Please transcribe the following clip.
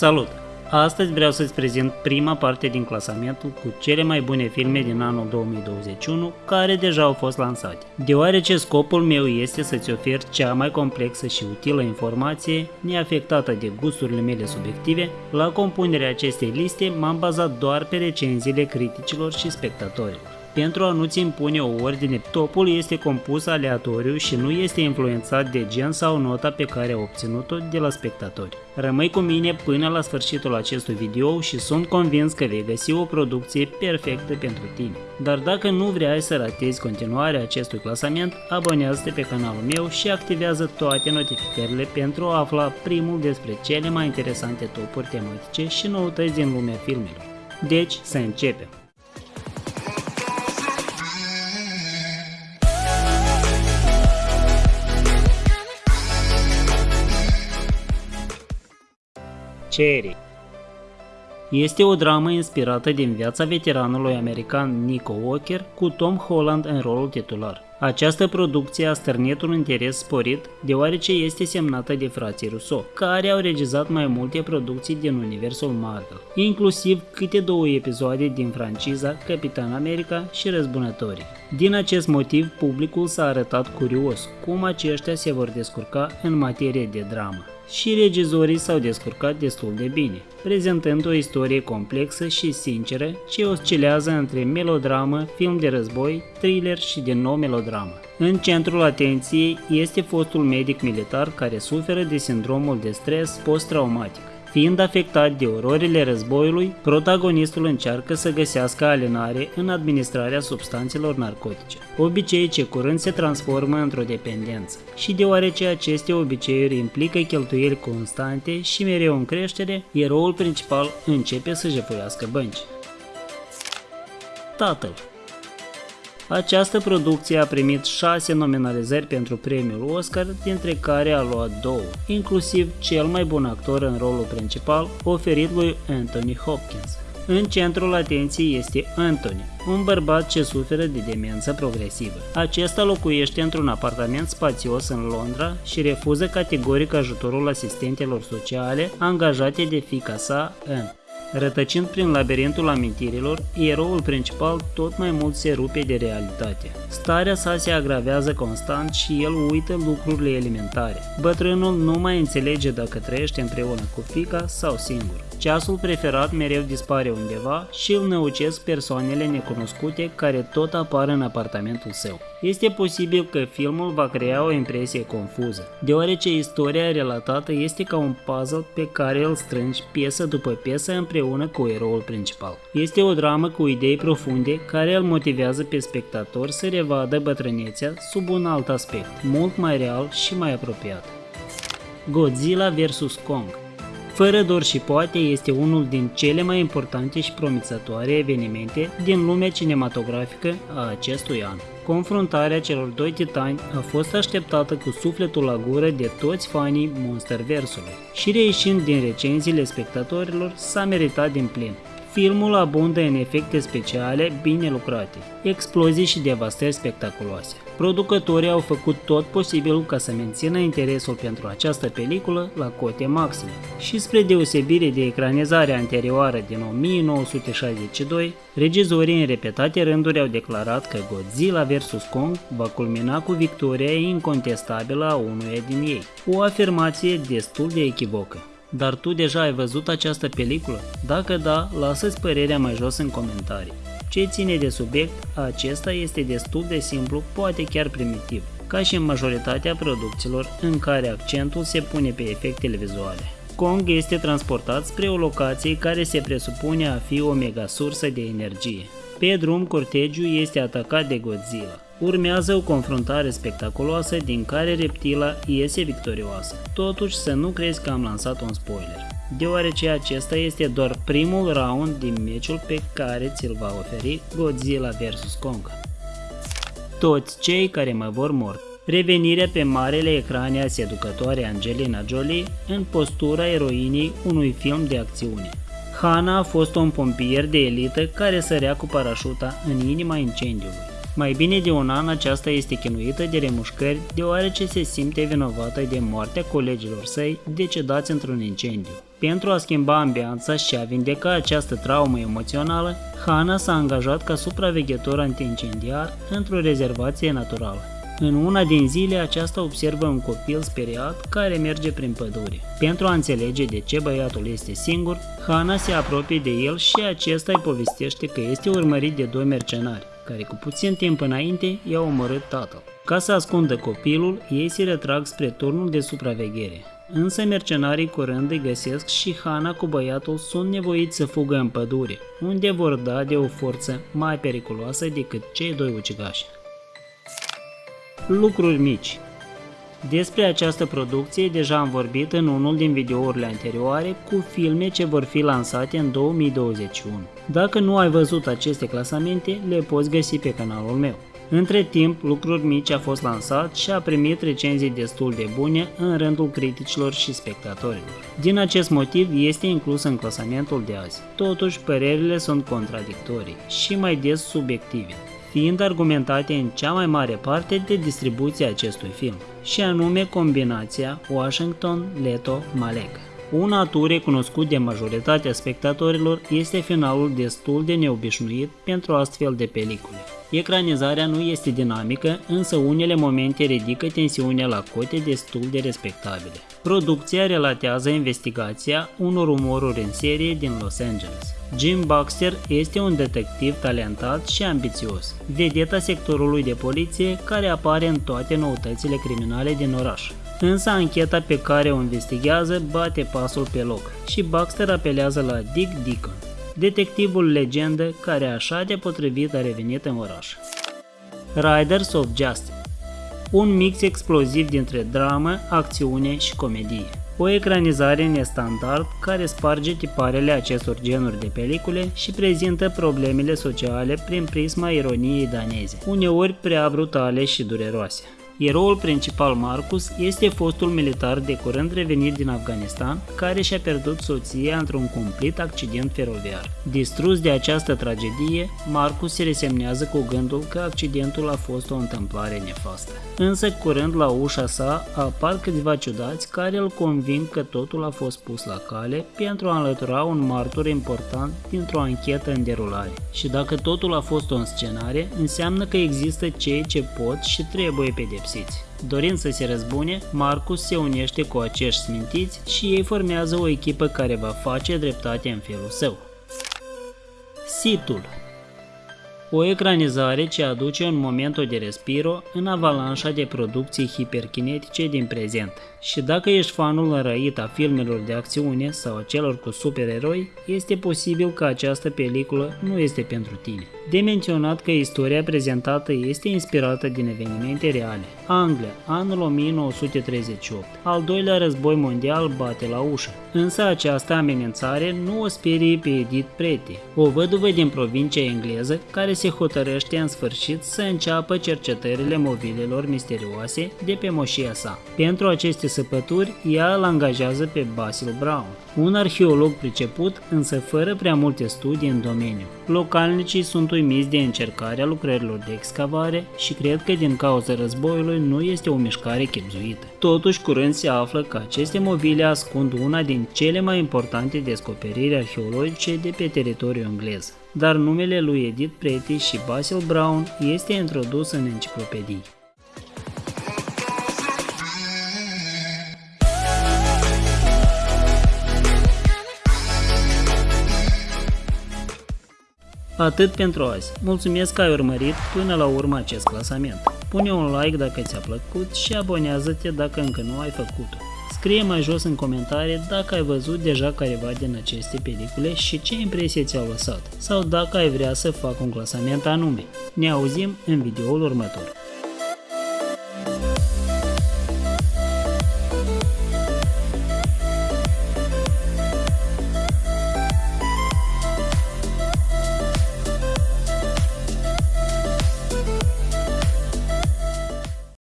Salut! Astăzi vreau să-ți prezint prima parte din clasamentul cu cele mai bune filme din anul 2021 care deja au fost lansate. Deoarece scopul meu este să-ți ofer cea mai complexă și utilă informație neafectată de gusturile mele subiective, la compunerea acestei liste m-am bazat doar pe recenziile criticilor și spectatorilor. Pentru a nu-ți impune o ordine, topul este compus aleatoriu și nu este influențat de gen sau nota pe care a obținut-o de la spectatori. Rămâi cu mine până la sfârșitul acestui video și sunt convins că vei găsi o producție perfectă pentru tine. Dar dacă nu vrei să ratezi continuarea acestui clasament, abonează-te pe canalul meu și activează toate notificările pentru a afla primul despre cele mai interesante topuri tematice și noutăți din lumea filmelor. Deci, să începem! Cherry este o dramă inspirată din viața veteranului american Nico Walker cu Tom Holland în rolul titular. Această producție a stârnit un interes sporit deoarece este semnată de frații Russo, care au regizat mai multe producții din universul Marvel, inclusiv câte două episoade din franciza Capitan America și Răzbunătorii. Din acest motiv, publicul s-a arătat curios cum aceștia se vor descurca în materie de dramă și regizorii s-au descurcat destul de bine, prezentând o istorie complexă și sinceră ce oscilează între melodramă, film de război, thriller și din nou melodramă. În centrul atenției este fostul medic militar care suferă de sindromul de stres post-traumatic. Fiind afectat de ororile războiului, protagonistul încearcă să găsească alinare în administrarea substanțelor narcotice, obicei ce curând se transformă într-o dependență. Și deoarece aceste obiceiuri implică cheltuieli constante și mereu în creștere, eroul principal începe să jefuiască bănci. Tatăl această producție a primit 6 nominalizări pentru premiul Oscar, dintre care a luat două, inclusiv cel mai bun actor în rolul principal, oferit lui Anthony Hopkins. În centrul atenției este Anthony, un bărbat ce suferă de demență progresivă. Acesta locuiește într-un apartament spațios în Londra și refuză categoric ajutorul asistentelor sociale angajate de fica sa, Anne. Rătăcind prin labirintul amintirilor, eroul principal tot mai mult se rupe de realitate. Starea sa se agravează constant și el uită lucrurile elementare. Bătrânul nu mai înțelege dacă trăiește împreună cu fica sau singur. Ceasul preferat mereu dispare undeva și îl năucesc persoanele necunoscute care tot apar în apartamentul său. Este posibil că filmul va crea o impresie confuză, deoarece istoria relatată este ca un puzzle pe care îl strângi piesă după piesă împreună cu eroul principal. Este o dramă cu idei profunde care îl motivează pe spectator să revadă bătrânețea sub un alt aspect, mult mai real și mai apropiat. Godzilla vs. Kong fără dor și poate este unul din cele mai importante și promițătoare evenimente din lumea cinematografică a acestui an. Confruntarea celor doi titani a fost așteptată cu sufletul la gură de toți fanii Monsterversului și reieșind din recenziile spectatorilor s-a meritat din plin. Filmul abundă în efecte speciale bine lucrate, explozii și devastări spectaculoase. Producătorii au făcut tot posibilul ca să mențină interesul pentru această peliculă la cote maxime și spre deosebire de ecranizarea anterioară din 1962, regizorii în repetate rânduri au declarat că Godzilla vs. Kong va culmina cu victoria incontestabilă a unuia din ei, o afirmație destul de echivocă. Dar tu deja ai văzut această peliculă? Dacă da, lasă-ți părerea mai jos în comentarii. Ce ține de subiect, acesta este destul de simplu, poate chiar primitiv, ca și în majoritatea producțiilor în care accentul se pune pe efectele vizuale. Kong este transportat spre o locație care se presupune a fi o mega sursă de energie. Pe drum, cortegiul este atacat de Godzilla. Urmează o confruntare spectaculoasă din care reptila iese victorioasă. Totuși să nu crezi că am lansat un spoiler, deoarece acesta este doar primul round din meciul pe care ți-l va oferi Godzilla vs. Kong. Toți cei care mă vor mor revenirea pe marele ecrane a seducătoare Angelina Jolie în postura eroinii unui film de acțiune. Hana a fost un pompier de elită care sărea cu parașuta în inima incendiului. Mai bine de un an aceasta este chinuită de remușcări deoarece se simte vinovată de moartea colegilor săi decedați într-un incendiu. Pentru a schimba ambianța și a vindeca această traumă emoțională, Hana s-a angajat ca supraveghetor antincendiar într-o rezervație naturală. În una din zile, aceasta observă un copil speriat care merge prin pădure. Pentru a înțelege de ce băiatul este singur, Hana se apropie de el și acesta îi povestește că este urmărit de doi mercenari, care cu puțin timp înainte i-au omorât tatăl. Ca să ascundă copilul, ei se retrag spre turnul de supraveghere. Însă mercenarii curând îi găsesc și Hana cu băiatul sunt nevoiți să fugă în pădure, unde vor da de o forță mai periculoasă decât cei doi ucigași. Lucruri mici despre această producție deja am vorbit în unul din videourile anterioare cu filme ce vor fi lansate în 2021. Dacă nu ai văzut aceste clasamente, le poți găsi pe canalul meu. Între timp, Lucruri Mici a fost lansat și a primit recenzii destul de bune în rândul criticilor și spectatorilor. Din acest motiv este inclus în clasamentul de azi. Totuși, părerile sunt contradictorii și mai des subiective fiind argumentate în cea mai mare parte de distribuția acestui film, și anume combinația Washington-Leto-Malek. Un atu recunoscut de majoritatea spectatorilor este finalul destul de neobișnuit pentru astfel de pelicule. Ecranizarea nu este dinamică, însă unele momente ridică tensiunea la cote destul de respectabile. Producția relatează investigația unor umoruri în serie din Los Angeles. Jim Baxter este un detectiv talentat și ambițios, vedeta sectorului de poliție care apare în toate noutățile criminale din oraș. Însă ancheta pe care o investigează bate pasul pe loc și Baxter apelează la Dick Deacon, detectivul legendă care așa de potrivit a revenit în oraș. Riders of Justice un mix exploziv dintre dramă, acțiune și comedie. O ecranizare nestandard care sparge tiparele acestor genuri de pelicule și prezintă problemele sociale prin prisma ironiei daneze, uneori prea brutale și dureroase. Eroul principal Marcus este fostul militar de curând revenit din Afganistan, care și-a pierdut soția într-un cumplit accident feroviar. Distrus de această tragedie, Marcus se resemnează cu gândul că accidentul a fost o întâmplare nefastă. Însă curând la ușa sa apar câțiva ciudați care îl conving că totul a fost pus la cale pentru a înlătura un martor important dintr-o anchetă în derulare. Și dacă totul a fost o înscenare, înseamnă că există cei ce pot și trebuie pedepsiți pedepsiți. Dorind să se răzbune, Marcus se unește cu acești smintiți și ei formează o echipă care va face dreptate în felul său. Situl o ecranizare ce aduce un moment de respiro în avalanșa de producții hiperkinetice din prezent. Și dacă ești fanul înrăit a filmelor de acțiune sau a celor cu supereroi, este posibil că această peliculă nu este pentru tine. De menționat că istoria prezentată este inspirată din evenimente reale. Anglia, anul 1938. Al doilea război mondial bate la ușă. Însă această amenințare nu o sperie pe Edith Pretty, o văduvă din provincia engleză care se hotărăște în sfârșit să înceapă cercetările mobilelor misterioase de pe moșia sa. Pentru aceste săpături, ea îl angajează pe Basil Brown, un arheolog priceput, însă fără prea multe studii în domeniu. Localnicii sunt uimiți de încercarea lucrărilor de excavare și cred că din cauza războiului nu este o mișcare chepzuită. Totuși, curând se află că aceste mobile ascund una din cele mai importante descoperiri arheologice de pe teritoriul englez. Dar numele lui Edith Pretty și Basil Brown este introdus în enciclopedii. Atât pentru azi. Mulțumesc că ai urmărit până la urmă acest clasament. Pune un like dacă ți-a plăcut și abonează-te dacă încă nu ai făcut-o. Scrie mai jos în comentarii dacă ai văzut deja careva din aceste pelicule și ce impresie ți-au lăsat, sau dacă ai vrea să fac un clasament anume. Ne auzim în videoul următor.